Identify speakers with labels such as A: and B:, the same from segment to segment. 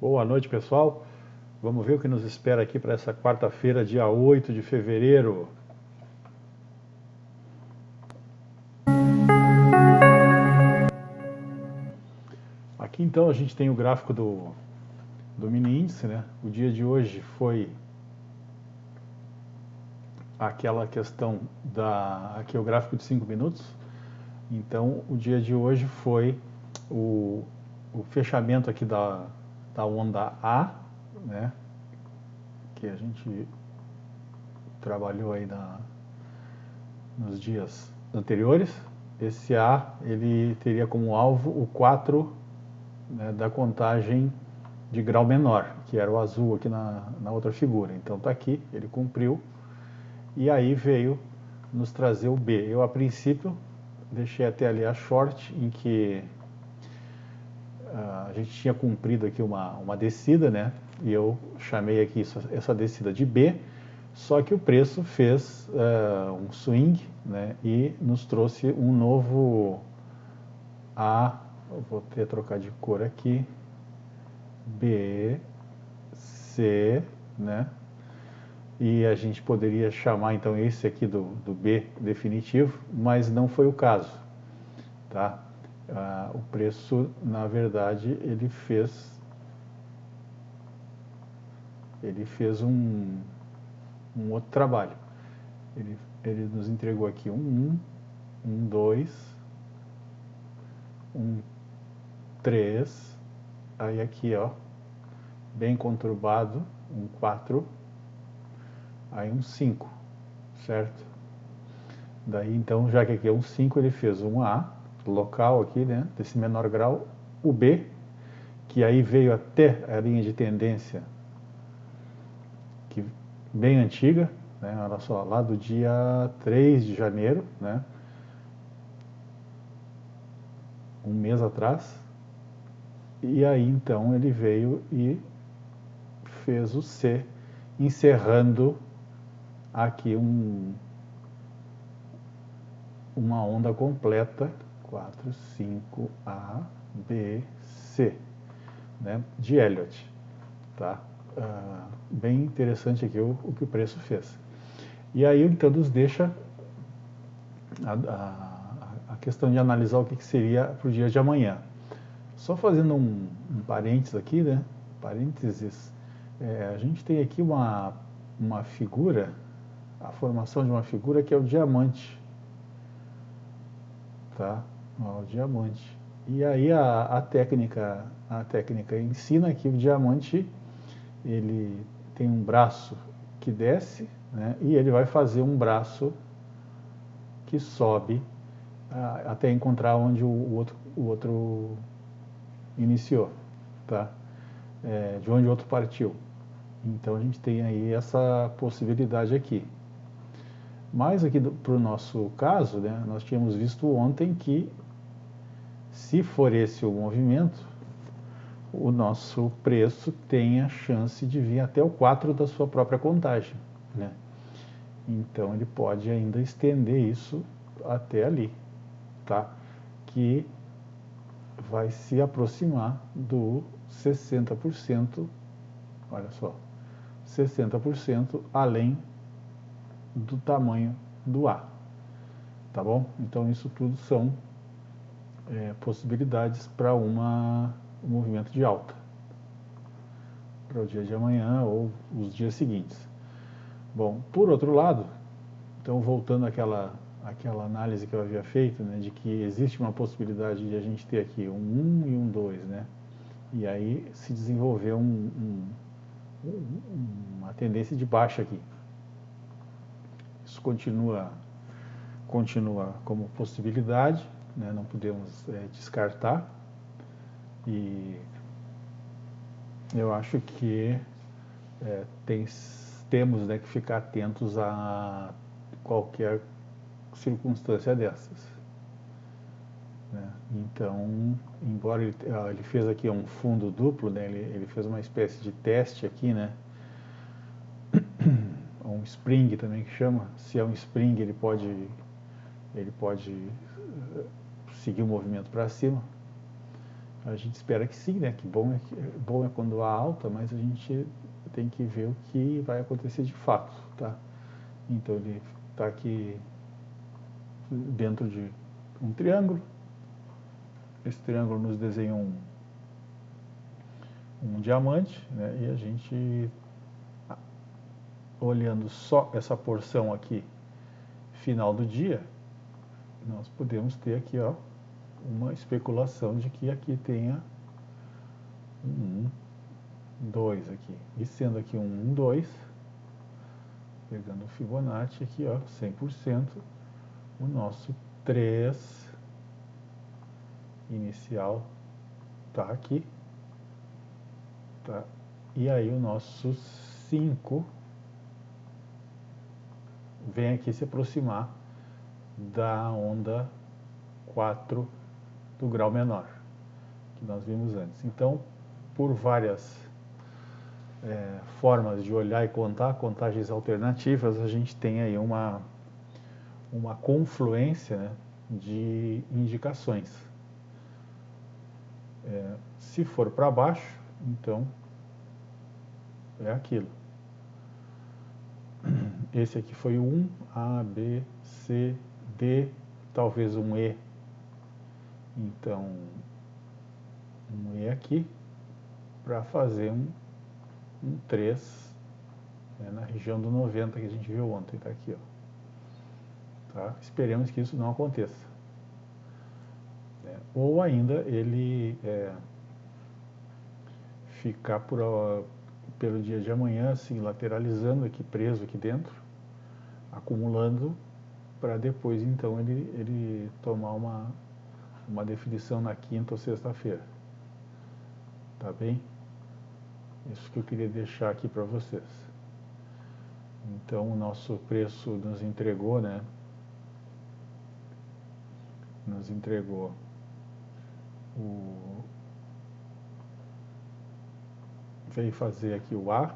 A: Boa noite, pessoal. Vamos ver o que nos espera aqui para essa quarta-feira, dia 8 de fevereiro. Aqui então a gente tem o gráfico do, do mini índice, né? O dia de hoje foi aquela questão da aqui é o gráfico de 5 minutos. Então, o dia de hoje foi o, o fechamento aqui da, da onda A, né? Que a gente trabalhou aí na, nos dias anteriores. Esse A, ele teria como alvo o 4 né, da contagem de grau menor, que era o azul aqui na, na outra figura. Então está aqui, ele cumpriu e aí veio nos trazer o B. Eu, a princípio, deixei até ali a short, em que gente tinha cumprido aqui uma, uma descida, né? E eu chamei aqui isso, essa descida de B, só que o preço fez uh, um swing, né? E nos trouxe um novo A, vou ter trocar de cor aqui, B, C, né? e a gente poderia chamar então esse aqui do, do B definitivo, mas não foi o caso. Tá? Ah, o preço, na verdade, ele fez ele fez um, um outro trabalho. Ele, ele nos entregou aqui um 1, um 2, um 3, aí aqui ó, bem conturbado, um 4, aí um 5, certo? Daí então, já que aqui é um 5, ele fez um A, local aqui, né, desse menor grau, o B, que aí veio até a linha de tendência, que bem antiga, né, olha só, lá do dia 3 de janeiro, né, um mês atrás, e aí então ele veio e fez o C, encerrando aqui um, uma onda completa, 4, 5, A, B, C, né, de Elliott. Tá? Ah, bem interessante aqui o, o, que o preço fez. E aí, então, nos deixa a, a, a questão de analisar o que, que seria para o dia de amanhã. Só fazendo um, um parênteses aqui, né? Parênteses, é, a gente tem aqui uma, uma figura a formação de uma figura que é o diamante. Tá? Ó, o diamante. E aí a, a, técnica, a técnica ensina que o diamante ele tem um braço que desce né, e ele vai fazer um braço que sobe até encontrar onde o, o, outro, o outro iniciou, tá? É, de onde o outro partiu. Então a gente tem aí essa possibilidade aqui. Mas aqui para o nosso caso, né, nós tínhamos visto ontem que se for esse o movimento, o nosso preço tem a chance de vir até o 4 da sua própria contagem. Né? Então ele pode ainda estender isso até ali, tá? que vai se aproximar do 60%, olha só, 60% além do tamanho do A. Tá bom? Então isso tudo são é, possibilidades para um movimento de alta. Para o dia de amanhã ou os dias seguintes. Bom, por outro lado, então voltando àquela, àquela análise que eu havia feito, né, de que existe uma possibilidade de a gente ter aqui um 1 e um 2, né? E aí se desenvolver um, um, uma tendência de baixa aqui. Isso continua, continua como possibilidade, né? não podemos é, descartar. E eu acho que é, tem, temos né, que ficar atentos a qualquer circunstância dessas. Né? Então, embora ele, ele, fez aqui um fundo duplo, né? ele, ele fez uma espécie de teste aqui, né? um spring também que chama. Se é um spring, ele pode, ele pode seguir o movimento para cima. A gente espera que sim, né? Que bom é, que, bom é quando há alta, mas a gente tem que ver o que vai acontecer de fato, tá? Então ele está aqui dentro de um triângulo. Esse triângulo nos desenha um, um diamante, né? E a gente, olhando só essa porção aqui, final do dia, nós podemos ter aqui, ó, uma especulação de que aqui tenha um 2 aqui. E sendo aqui um 1, 2, pegando o Fibonacci aqui, ó, 100%, o nosso 3 inicial tá aqui. Tá? E aí o nosso 5 vem aqui se aproximar da onda 4 do grau menor, que nós vimos antes. Então, por várias é, formas de olhar e contar, contagens alternativas, a gente tem aí uma, uma confluência né, de indicações. É, se for para baixo, então é aquilo. Esse aqui foi o 1, A, B, C, D, talvez um E. Então, um E aqui, para fazer um, um 3 né, na região do 90 que a gente viu ontem, está aqui. Ó. Tá? Esperemos que isso não aconteça. É, ou ainda ele é, ficar por, pelo dia de amanhã, assim, lateralizando aqui, preso aqui dentro, acumulando, para depois, então, ele, ele tomar uma, uma definição na quinta ou sexta-feira. Tá bem? Isso que eu queria deixar aqui para vocês. Então, o nosso preço nos entregou, né? Nos entregou o, veio fazer aqui o A,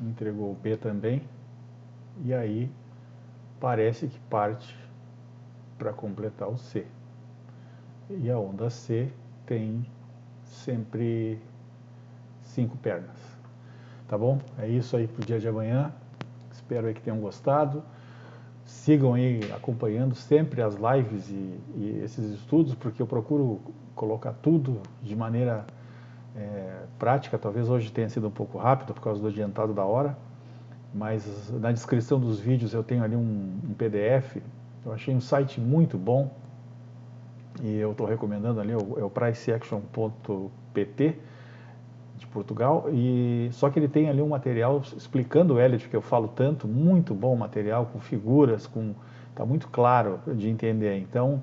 A: entregou o B também, e aí parece que parte para completar o C. E a onda C tem sempre cinco pernas. Tá bom? É isso aí para o dia de amanhã. Espero aí que tenham gostado. Sigam aí acompanhando sempre as lives e, e esses estudos, porque eu procuro colocar tudo de maneira é, prática, talvez hoje tenha sido um pouco rápido por causa do adiantado da hora, mas na descrição dos vídeos eu tenho ali um, um PDF, eu achei um site muito bom. E eu estou recomendando ali, é o priceaction.pt de Portugal, e só que ele tem ali um material explicando o Elliot, que eu falo tanto, muito bom material, com figuras, com está muito claro de entender, então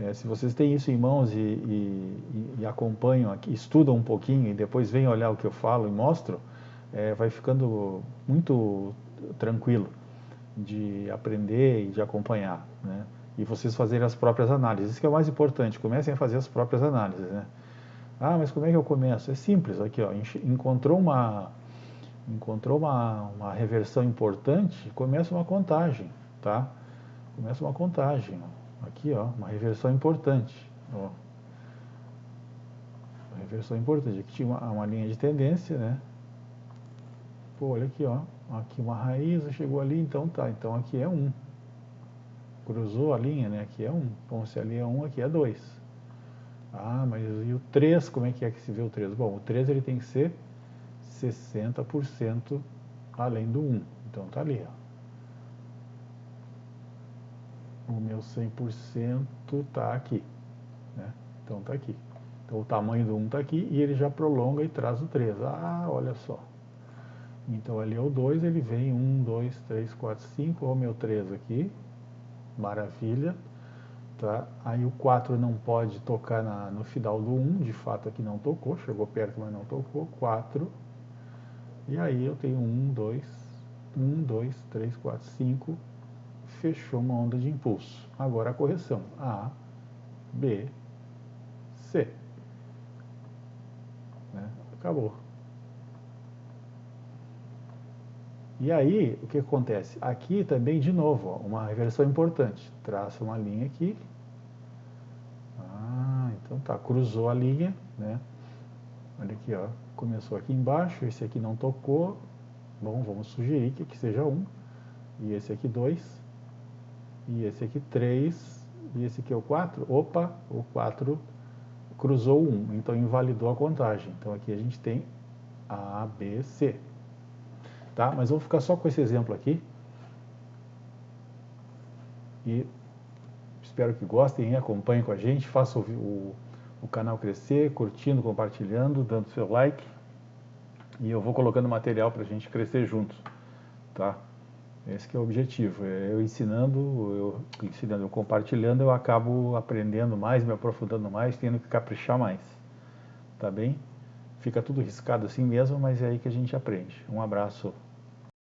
A: é, se vocês têm isso em mãos e, e, e, acompanham aqui, estudam um pouquinho e depois vêm olhar o que eu falo e mostro, é, vai ficando muito tranquilo de aprender e de acompanhar, né? E vocês fazerem as próprias análises. Isso que é o mais importante, comecem a fazer as próprias análises, né? Ah, mas como é que eu começo? É simples, aqui ó, encontrou uma encontrou uma, uma reversão importante, começa uma contagem, tá? Começa uma contagem. Ó. Aqui, ó, uma reversão importante. Ó. Uma reversão importante. Aqui tinha uma, uma linha de tendência, né? Pô, olha aqui, ó. Aqui uma raiz, chegou ali, então tá. Então aqui é 1. Um. Cruzou a linha, né? Aqui é 1. Um. Bom, se ali é 1, um, aqui é 2. Ah, mas e o 3, como é que é que se vê o 3? Bom, o 3 ele tem que ser 60% além do 1. Então tá ali, ó o meu 100% está aqui. Né? Então está aqui. Então o tamanho do 1 está aqui e ele já prolonga e traz o 3. Ah, olha só. Então ali é o 2, ele vem 1, 2, 3, 4, 5, olha o meu 3 aqui. Maravilha. Tá? Aí o 4 não pode tocar na, no final do 1, de fato aqui não tocou, chegou perto, mas não tocou. 4. E aí eu tenho 1, 2, 1, 2, 3, 4, 5, fechou uma onda de impulso. Agora a correção. A, B, C. Né? Acabou. E aí, o que acontece? Aqui também, de novo, ó, uma reversão importante. Traça uma linha aqui. Ah, Então tá, cruzou a linha, né? Olha aqui, ó, começou aqui embaixo, esse aqui não tocou. Bom, vamos sugerir que aqui seja 1, e esse aqui 2, e esse aqui 3, e esse aqui é o 4. Opa, o 4 cruzou 1, então invalidou a contagem. Então aqui a gente tem A, B, C. Tá? Mas vou ficar só com esse exemplo aqui. E espero que gostem, acompanhem com a gente, façam o, o, canal crescer, curtindo, compartilhando, dando seu like. E eu vou colocando material para a gente crescer juntos. Tá? Esse é o objetivo. É eu ensinando, eu ensinando, eu compartilhando, eu acabo aprendendo mais, me aprofundando mais, tendo que caprichar mais. Tá bem? Fica tudo riscado assim mesmo, mas é aí que a gente aprende. Um abraço.